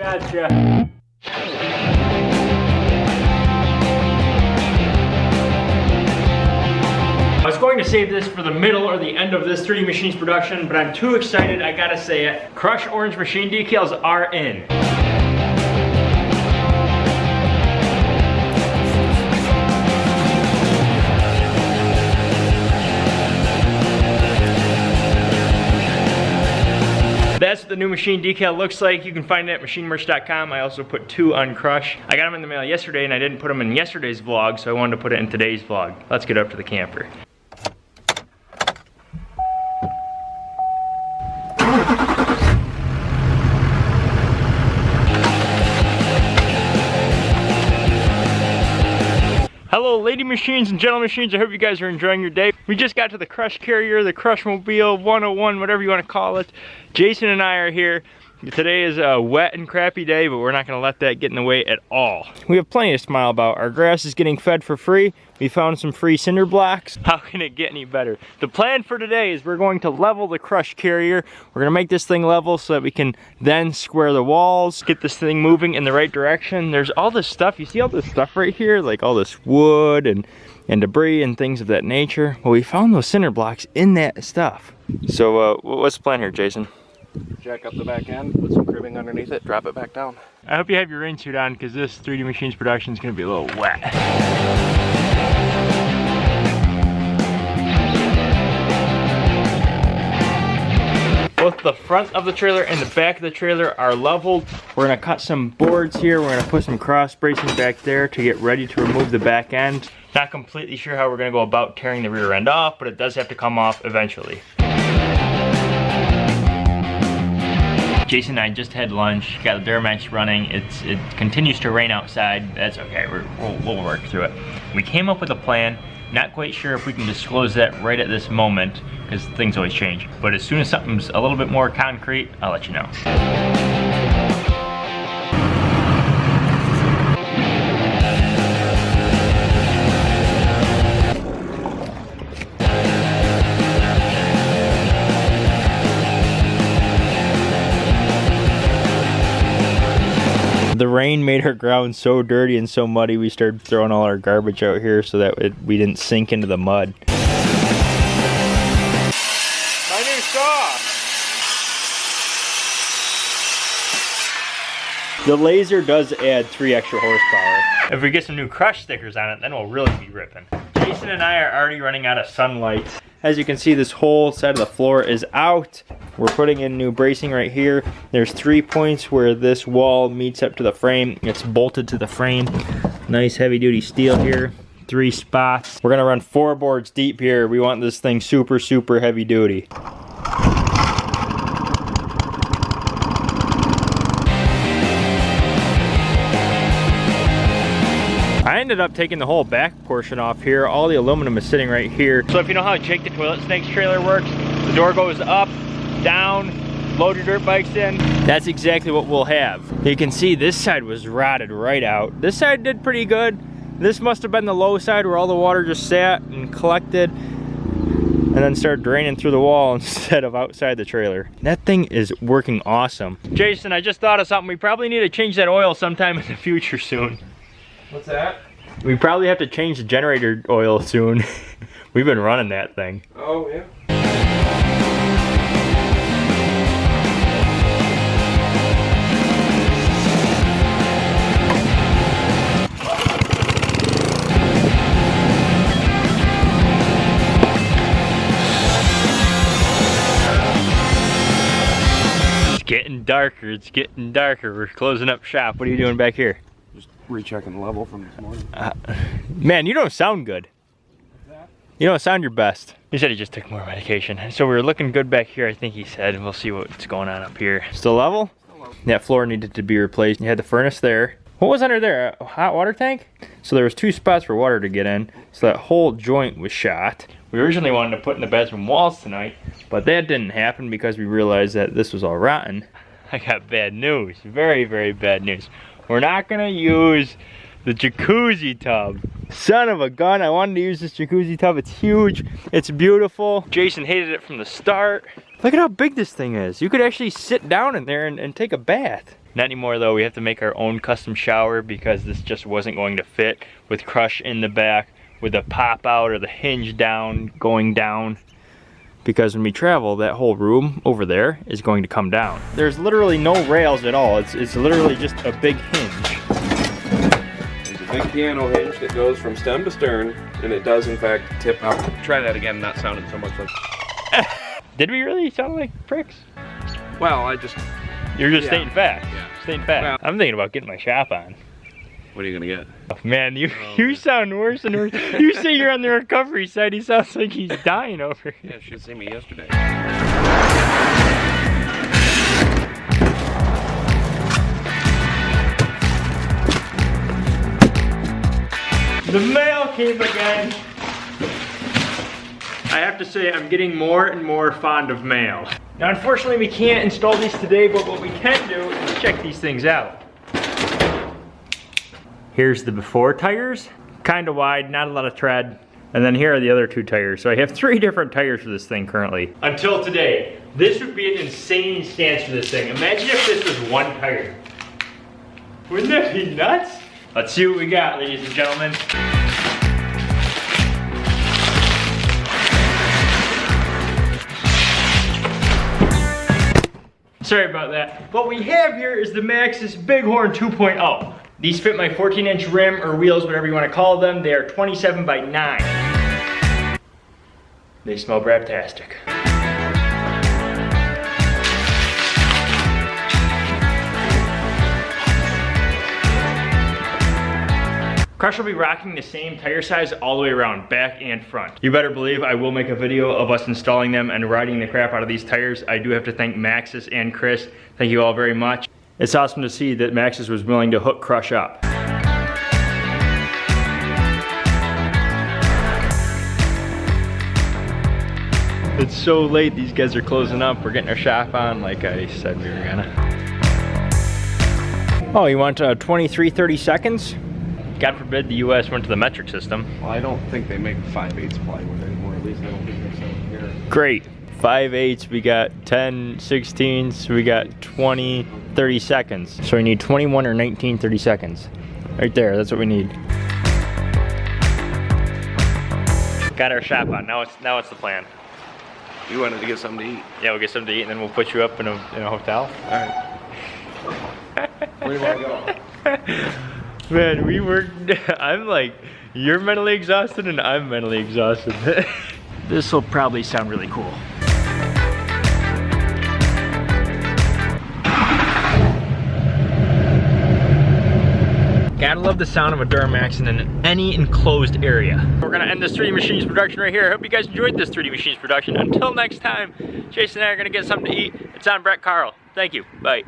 Gotcha. I was going to save this for the middle or the end of this 3D Machines production, but I'm too excited, I gotta say it. Crush Orange Machine decals are in. That's what the new machine decal looks like. You can find it at machinemerch.com. I also put two on Crush. I got them in the mail yesterday and I didn't put them in yesterday's vlog, so I wanted to put it in today's vlog. Let's get up to the camper. Hello lady machines and gentle machines, I hope you guys are enjoying your day. We just got to the Crush Carrier, the Crush Mobile 101, whatever you want to call it. Jason and I are here. Today is a wet and crappy day, but we're not gonna let that get in the way at all. We have plenty to smile about. Our grass is getting fed for free. We found some free cinder blocks. How can it get any better? The plan for today is we're going to level the crush carrier. We're gonna make this thing level so that we can then square the walls, get this thing moving in the right direction. There's all this stuff, you see all this stuff right here? Like all this wood and, and debris and things of that nature. Well, we found those cinder blocks in that stuff. So uh, what's the plan here, Jason? Jack up the back end, put some cribbing underneath it, drop it back down. I hope you have your rain suit on because this 3D Machines production is going to be a little wet. Both the front of the trailer and the back of the trailer are leveled. We're gonna cut some boards here. We're gonna put some cross bracing back there to get ready to remove the back end. Not completely sure how we're gonna go about tearing the rear end off, but it does have to come off eventually. Jason and I just had lunch, got the Duramax running. It's It continues to rain outside. That's okay, we will we'll work through it. We came up with a plan. Not quite sure if we can disclose that right at this moment, because things always change. But as soon as something's a little bit more concrete, I'll let you know. The rain made our ground so dirty and so muddy we started throwing all our garbage out here so that it, we didn't sink into the mud. My new saw! The laser does add three extra horsepower. If we get some new crush stickers on it, then we'll really be ripping. Jason and I are already running out of sunlight. As you can see, this whole side of the floor is out. We're putting in new bracing right here. There's three points where this wall meets up to the frame. It's bolted to the frame. Nice heavy duty steel here. Three spots. We're gonna run four boards deep here. We want this thing super, super heavy duty. Ended up taking the whole back portion off here. All the aluminum is sitting right here. So if you know how Jake the Toilet Snakes trailer works, the door goes up, down, load your dirt bikes in. That's exactly what we'll have. You can see this side was rotted right out. This side did pretty good. This must have been the low side where all the water just sat and collected and then started draining through the wall instead of outside the trailer. That thing is working awesome. Jason, I just thought of something. We probably need to change that oil sometime in the future soon. What's that? We probably have to change the generator oil soon. We've been running that thing. Oh, yeah. It's getting darker, it's getting darker. We're closing up shop. What are you doing back here? Rechecking the level from this morning. Uh, man, you don't sound good. You don't sound your best. He said he just took more medication. So we are looking good back here, I think he said. We'll see what's going on up here. Still level? Still level. That floor needed to be replaced. You had the furnace there. What was under there? A hot water tank? So there was two spots for water to get in. So that whole joint was shot. We originally wanted to put in the bathroom walls tonight, but that didn't happen because we realized that this was all rotten. I got bad news. Very, very bad news. We're not gonna use the jacuzzi tub. Son of a gun, I wanted to use this jacuzzi tub. It's huge, it's beautiful. Jason hated it from the start. Look at how big this thing is. You could actually sit down in there and, and take a bath. Not anymore though, we have to make our own custom shower because this just wasn't going to fit with crush in the back, with the pop out or the hinge down, going down. Because when we travel, that whole room over there is going to come down. There's literally no rails at all. It's, it's literally just a big hinge. There's a big piano hinge that goes from stem to stern, and it does in fact tip up. Try that again, not sounding so much like. Did we really sound like pricks? Well, I just. You're just Yeah. stating facts. Yeah. Stating facts. Well- I'm thinking about getting my shop on. What are you gonna get? Oh, man, you Oh, you man. sound worse and worse. you say you're on the recovery side. He sounds like he's dying over here. Yeah, you should see me yesterday. The mail came again. I have to say, I'm getting more and more fond of mail. Now, unfortunately, we can't install these today, but what we can do is check these things out. Here's the before tires, kind of wide, not a lot of tread. And then here are the other two tires. So I have three different tires for this thing currently. Until today, this would be an insane stance for this thing. Imagine if this was one tire. Wouldn't that be nuts? Let's see what we got, ladies and gentlemen. Sorry about that. What we have here is the Maxxis Bighorn 2.0. These fit my 14 inch rim or wheels, whatever you want to call them. They are 27 by 9. They smell braptastic. Crush will be rocking the same tire size all the way around, back and front. You better believe I will make a video of us installing them and riding the crap out of these tires. I do have to thank Maxxis and Chris. Thank you all very much. It's awesome to see that Maxxis was willing to hook Crush up. It's so late, these guys are closing up. We're getting our shop on like I said we were gonna. Oh, you want uh, 23, 30 seconds? God forbid the US went to the metric system. Well, I don't think they make 5 8 plywood anymore. At least I don't think they sell here. Great. 5 eighths, we got 10 16ths, we got 20, 30 seconds. So we need 21 or 19, 30 seconds. Right there, that's what we need. Got our shop on, now it's, now it's the plan. You wanted to get something to eat. Yeah, we'll get something to eat and then we'll put you up in a, in a hotel. All right. Where do you want to go? Man, we worked, I'm like, you're mentally exhausted and I'm mentally exhausted. this will probably sound really cool. Love the sound of a Duramax in any enclosed area. We're gonna end this 3D Machines production right here. I hope you guys enjoyed this 3D Machines production. Until next time, Jason and I are gonna get something to eat. It's on Brett Carl. Thank you, bye.